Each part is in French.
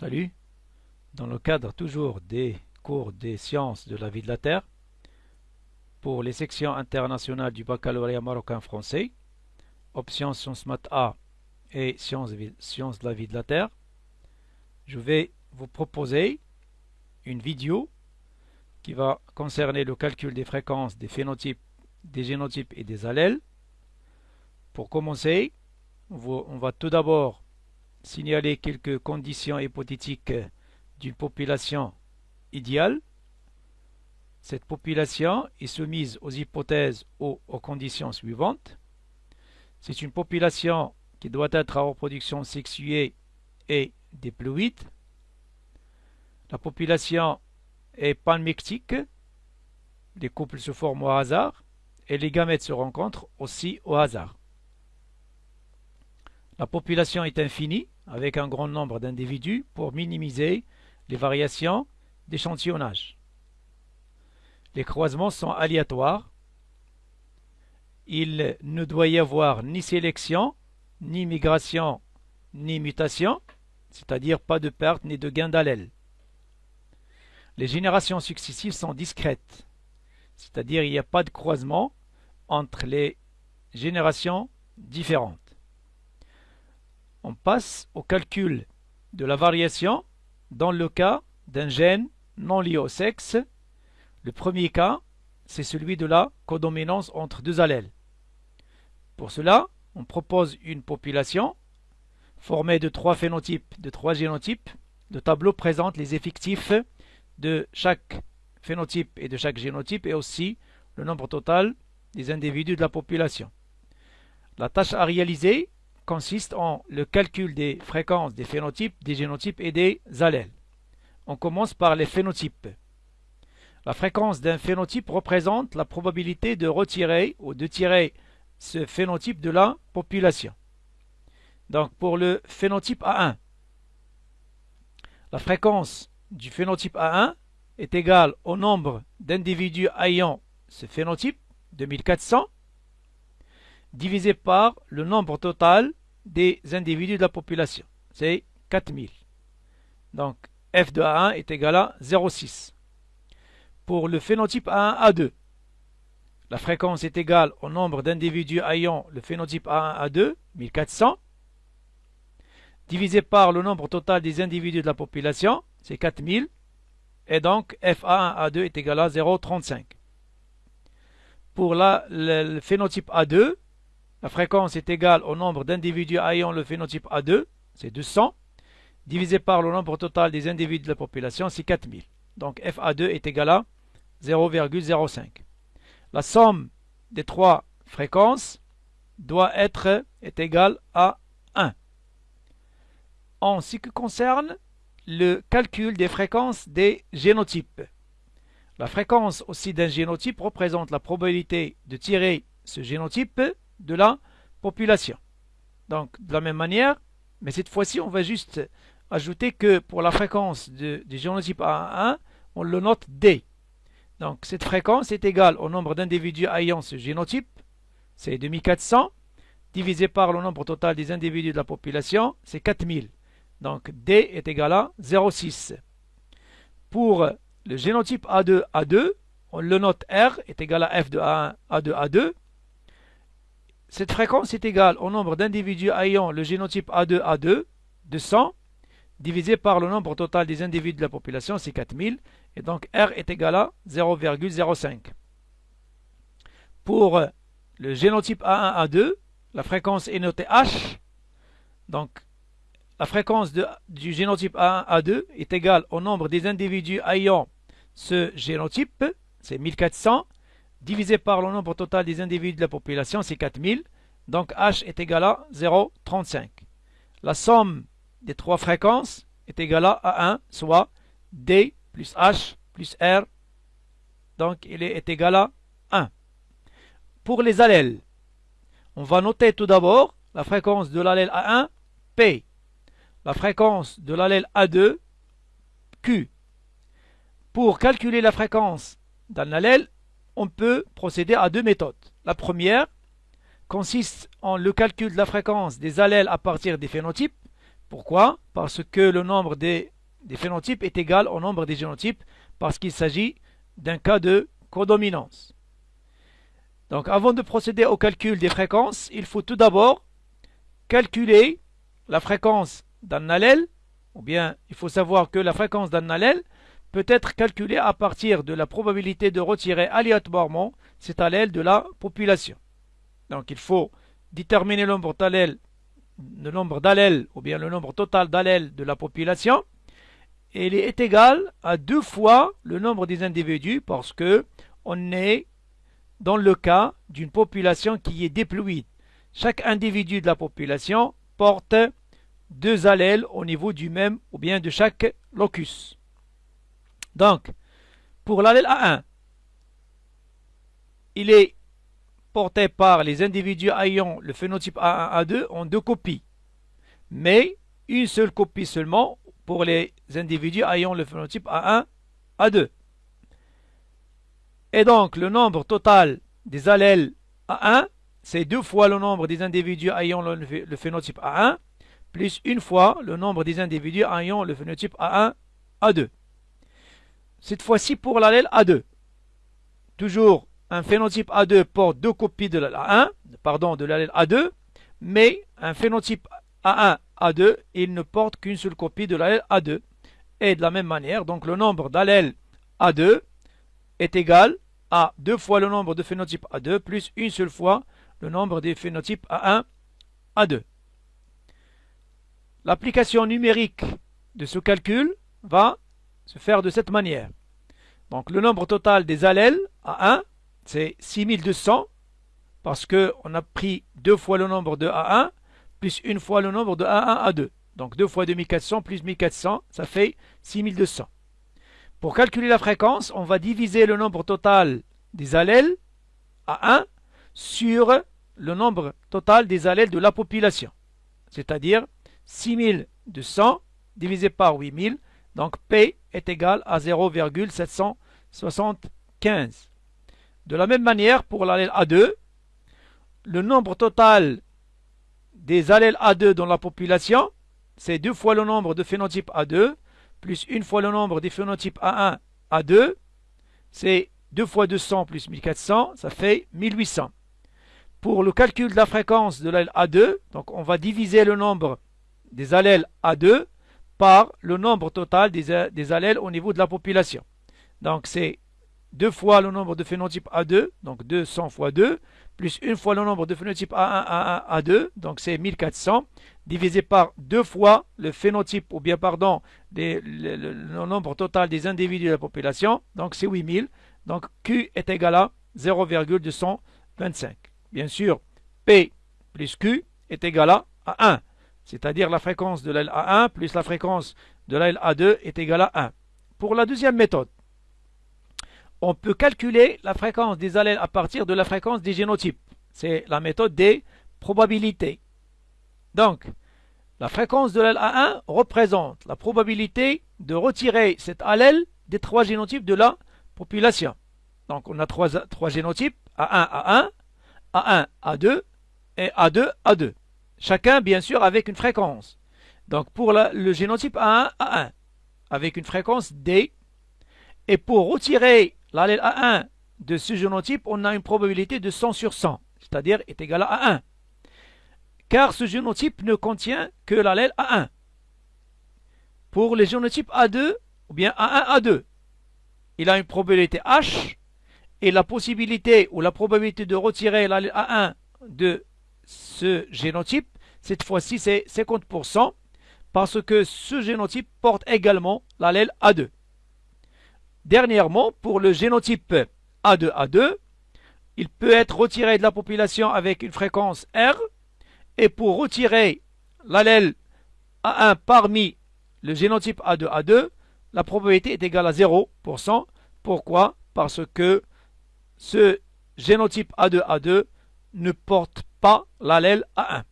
Salut Dans le cadre toujours des cours des sciences de la vie de la Terre, pour les sections internationales du baccalauréat marocain-français, option Sciences Math A et sciences de la vie de la Terre, je vais vous proposer une vidéo qui va concerner le calcul des fréquences des phénotypes, des génotypes et des allèles. Pour commencer, on va tout d'abord signaler quelques conditions hypothétiques d'une population idéale. Cette population est soumise aux hypothèses ou aux conditions suivantes. C'est une population qui doit être à reproduction sexuée et diploïde. La population est panmictique. Les couples se forment au hasard et les gamètes se rencontrent aussi au hasard. La population est infinie, avec un grand nombre d'individus, pour minimiser les variations d'échantillonnage. Les croisements sont aléatoires. Il ne doit y avoir ni sélection, ni migration, ni mutation, c'est-à-dire pas de perte ni de gain d'allèle. Les générations successives sont discrètes, c'est-à-dire il n'y a pas de croisement entre les générations différentes on passe au calcul de la variation dans le cas d'un gène non lié au sexe. Le premier cas, c'est celui de la codominance entre deux allèles. Pour cela, on propose une population formée de trois phénotypes, de trois génotypes. Le tableau présente les effectifs de chaque phénotype et de chaque génotype et aussi le nombre total des individus de la population. La tâche à réaliser consiste en le calcul des fréquences des phénotypes, des génotypes et des allèles. On commence par les phénotypes. La fréquence d'un phénotype représente la probabilité de retirer ou de tirer ce phénotype de la population. Donc pour le phénotype A1, la fréquence du phénotype A1 est égale au nombre d'individus ayant ce phénotype, 2400, divisé par le nombre total des individus de la population. C'est 4000. Donc f de A1 est égal à 0,6. Pour le phénotype A1, A2, la fréquence est égale au nombre d'individus ayant le phénotype A1, A2, 1400, divisé par le nombre total des individus de la population, c'est 4000, et donc F1, A2 est égal à 0,35. Pour la, le phénotype A2, la fréquence est égale au nombre d'individus ayant le phénotype A2, c'est 200, divisé par le nombre total des individus de la population, c'est 4000. Donc FA2 est égal à 0,05. La somme des trois fréquences doit être égale à 1. En ce qui concerne le calcul des fréquences des génotypes, la fréquence aussi d'un génotype représente la probabilité de tirer ce génotype de la population. Donc, de la même manière, mais cette fois-ci, on va juste ajouter que pour la fréquence du génotype A1, on le note D. Donc, cette fréquence est égale au nombre d'individus ayant ce génotype, c'est 2400, divisé par le nombre total des individus de la population, c'est 4000. Donc, D est égal à 0,6. Pour le génotype A2, A2, on le note R est égal à F de A1, A2, A2, cette fréquence est égale au nombre d'individus ayant le génotype A2A2 de 100 divisé par le nombre total des individus de la population, c'est 4000, et donc R est égal à 0,05. Pour le génotype A1A2, la fréquence est notée H, donc la fréquence du génotype A1A2 est égale au nombre des individus ayant ce génotype, c'est 1400, divisé par le nombre total des individus de la population, c'est 4000. Donc H est égal à 0,35. La somme des trois fréquences est égale à 1, soit D plus H plus R. Donc il est égal à 1. Pour les allèles, on va noter tout d'abord la fréquence de l'allèle A1, P. La fréquence de l'allèle A2, Q. Pour calculer la fréquence d'un allèle, on peut procéder à deux méthodes. La première consiste en le calcul de la fréquence des allèles à partir des phénotypes, Pourquoi? Parce que le nombre des, phénotypes est égal au nombre des génotypes, parce qu'il s'agit d'un cas de codominance. Donc avant de procéder au calcul des fréquences, il faut tout d'abord calculer la fréquence d'un allèle, ou bien il faut savoir que la fréquence d'un allèle peut être calculée à partir de la probabilité de retirer aléatoirement cet allèle de la population. Donc il faut déterminer le nombre d'allèles, le nombre ou bien le nombre total d'allèles de la population. Et il est égal à deux fois le nombre des individus parce que on est dans le cas d'une population qui est déployée. Chaque individu de la population porte deux allèles au niveau du même ou bien de chaque locus. Donc, pour l'allèle A1, il est porté par les individus ayant le phénotype A1, A2 en deux copies, mais une seule copie seulement pour les individus ayant le phénotype A1, A2. Et donc, le nombre total des allèles A1, c'est deux fois le nombre des individus ayant le phénotype A1, plus une fois le nombre des individus ayant le phénotype A1, A2. Cette fois-ci pour l'allèle A2. Toujours un phénotype A2 porte deux copies de l'allèle pardon, de l'allèle A2, mais un phénotype A1, A2, il ne porte qu'une seule copie de l'allèle A2. Et de la même manière, donc le nombre d'allèles A2 est égal à deux fois le nombre de phénotypes A2 plus une seule fois le nombre des phénotypes A1, A2. L'application numérique de ce calcul va se faire de cette manière. Donc le nombre total des allèles A1, c'est 6200, parce qu'on a pris deux fois le nombre de A1, plus une fois le nombre de A1, A2. Donc 2 fois 2400 plus 1400, ça fait 6200. Pour calculer la fréquence, on va diviser le nombre total des allèles A1 sur le nombre total des allèles de la population. C'est-à-dire 6200 divisé par 8000, donc P est égal à 0,775. De la même manière, pour l'allèle A2, le nombre total des allèles A2 dans la population, c'est deux fois le nombre de phénotypes A2, plus une fois le nombre des phénotypes A1, A2, c'est 2 fois 200 plus 1400, ça fait 1800. Pour le calcul de la fréquence de l'allèle A2, donc on va diviser le nombre des allèles A2 par le nombre total des, des allèles au niveau de la population. Donc c'est 2 fois le nombre de phénotypes A2, donc 200 fois 2, plus une fois le nombre de phénotypes A1, A1, A2, donc c'est 1400, divisé par deux fois le phénotype, ou bien pardon, le, le, nombre total des individus de la population, donc c'est 8000, donc Q est égal à 0,225. Bien sûr, P plus Q est égal à 1 c'est-à-dire la fréquence de l'aile A1 plus la fréquence de l'aile A2 est égale à 1. Pour la deuxième méthode, on peut calculer la fréquence des allèles à partir de la fréquence des génotypes. C'est la méthode des probabilités. Donc, la fréquence de l'aile A1 représente la probabilité de retirer cet allèle des trois génotypes de la population. Donc, on a trois, trois génotypes, A1, A1, A1, A2 et A2, A2. Chacun, bien sûr, avec une fréquence. Donc, pour le génotype A1, A1, avec une fréquence D. Et pour retirer l'allèle A1 de ce génotype, on a une probabilité de 100 sur 100, c'est-à-dire est égal à 1. Car ce génotype ne contient que l'allèle A1. Pour les génotypes A2, ou bien A1, A2, il a une probabilité H, et la possibilité ou la probabilité de retirer l'allèle A1 de ce génotype, cette fois-ci c'est 50%, parce que ce génotype porte également l'allèle A2. Dernièrement, pour le génotype A2A2, il peut être retiré de la population avec une fréquence R, et pour retirer l'allèle A1 parmi le génotype A2A2, la probabilité est égale à 0%. Pourquoi? Parce que ce génotype A2A2 ne porte pas l'allèle A1.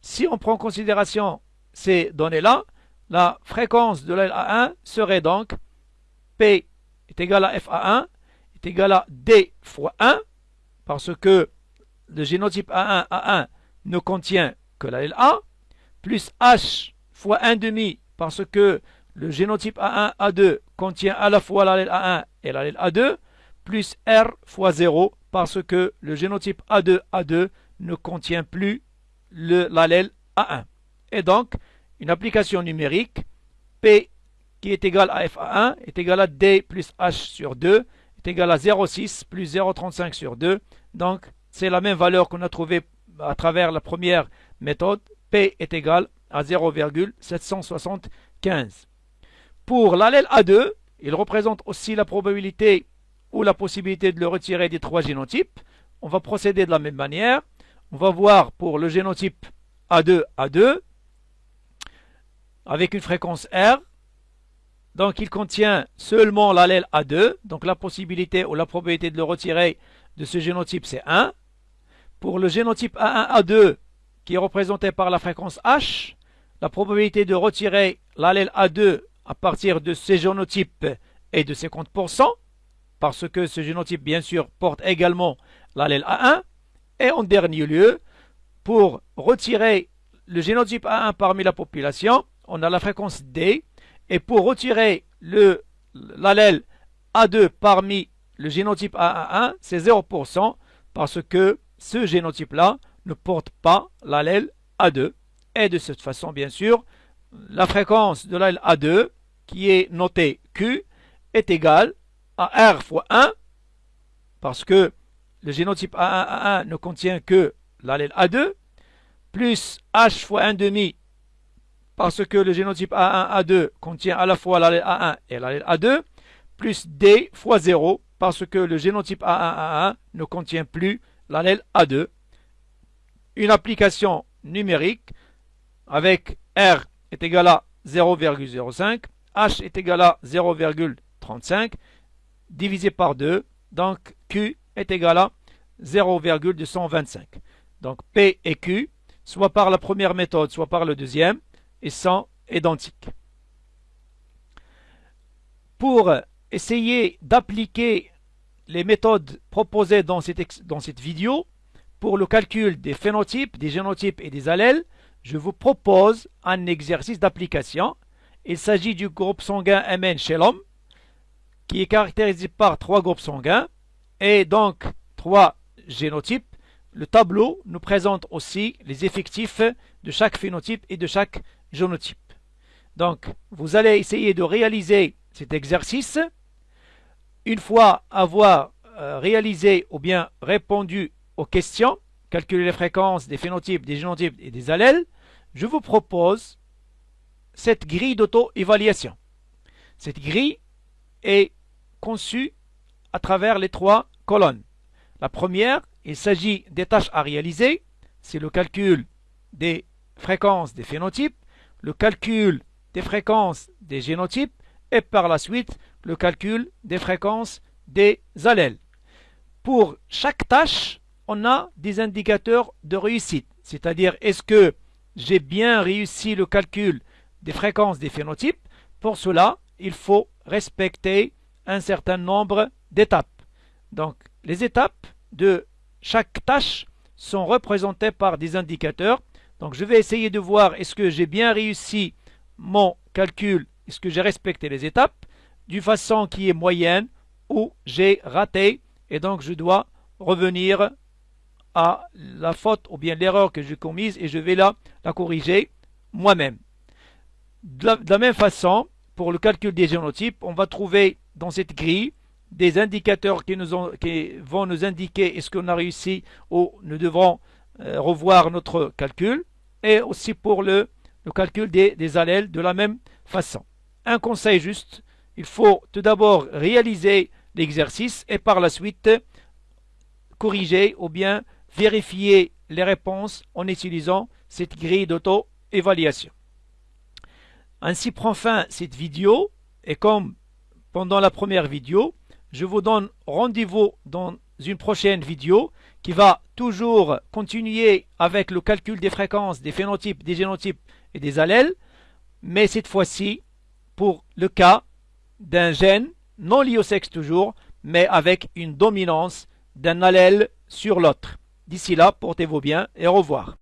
Si on prend en considération ces données-là, la fréquence de l'allèle A1 serait donc P est égal à FA1 est égal à D fois 1, parce que le génotype A1, A1 ne contient que l'allèle A, plus H fois 1 demi parce que le génotype A1, A2 contient à la fois l'allèle A1 et l'allèle A2, plus R fois 0 parce que le génotype A2, A2 ne contient plus l'allèle A1. Et donc, une application numérique, P qui est égal à FA1 est égal à D plus H sur 2 est égal à 0,6 plus 0,35 sur 2. Donc, c'est la même valeur qu'on a trouvée à travers la première méthode. P est égal à 0,775. Pour l'allèle A2, il représente aussi la probabilité ou la possibilité de le retirer des trois génotypes. On va procéder de la même manière. On va voir pour le génotype A2, A2, avec une fréquence R. Donc il contient seulement l'allèle A2, donc la possibilité ou la probabilité de le retirer de ce génotype c'est 1. Pour le génotype A1, A2, qui est représenté par la fréquence H, la probabilité de retirer l'allèle A2 à partir de ce génotype est de 50%, parce que ce génotype, bien sûr, porte également l'allèle A1. Et en dernier lieu, pour retirer le génotype A1 parmi la population, on a la fréquence D. Et pour retirer l'allèle A2 parmi le génotype A1, c'est 0%, parce que ce génotype-là ne porte pas l'allèle A2. Et de cette façon, bien sûr, la fréquence de l'allèle A2, qui est notée Q, est égale à R fois 1, parce que le génotype A1, A1 ne contient que l'allèle A2, plus H fois 1 demi, parce que le génotype A1, A2 contient à la fois l'allèle A1 et l'allèle A2, plus D fois 0, parce que le génotype A1, A1 ne contient plus l'allèle A2. Une application numérique avec R est égal à 0,05, H est égal à 0,35, divisé par 2, donc Q est égal à 0,225. Donc P et Q, soit par la première méthode, soit par le deuxième, sont identiques. Pour essayer d'appliquer les méthodes proposées dans cette, dans cette vidéo, pour le calcul des phénotypes, des génotypes et des allèles, je vous propose un exercice d'application. Il s'agit du groupe sanguin MN chez l'homme, qui est caractérisé par trois groupes sanguins et donc trois génotypes. Le tableau nous présente aussi les effectifs de chaque phénotype et de chaque génotype. Donc, vous allez essayer de réaliser cet exercice. Une fois avoir euh, réalisé ou bien répondu aux questions, calculer les fréquences des phénotypes, des génotypes et des allèles, je vous propose cette grille d'auto-évaluation. Cette grille est conçue à travers les trois colonnes. La première, il s'agit des tâches à réaliser. C'est le calcul des fréquences des phénotypes, le calcul des fréquences des génotypes et par la suite le calcul des fréquences des allèles. Pour chaque tâche, on a des indicateurs de réussite, c'est-à-dire est-ce que j'ai bien réussi le calcul des fréquences des phénotypes? Pour cela, il faut respecter un certain nombre d'étapes. Donc, les étapes de chaque tâche sont représentées par des indicateurs. Donc, je vais essayer de voir est-ce que j'ai bien réussi mon calcul, est-ce que j'ai respecté les étapes, d'une façon qui est moyenne ou j'ai raté. Et donc, je dois revenir à la faute ou bien l'erreur que j'ai commise et je vais la, la corriger moi-même. De, la, même façon, pour le calcul des génotypes, on va trouver dans cette grille des indicateurs qui, nous ont, qui vont nous indiquer est-ce qu'on a réussi ou nous devrons euh, revoir notre calcul. Et aussi pour le, le calcul des allèles de la même façon. Un conseil juste, il faut tout d'abord réaliser l'exercice et par la suite corriger ou bien vérifier les réponses en utilisant cette grille d'auto-évaluation. Ainsi prend fin cette vidéo et comme pendant la première vidéo, je vous donne rendez-vous dans une prochaine vidéo qui va toujours continuer avec le calcul des fréquences, des phénotypes, des génotypes et des allèles, mais cette fois-ci pour le cas d'un gène non lié au sexe toujours, mais avec une dominance d'un allèle sur l'autre. D'ici là, portez-vous bien et au revoir.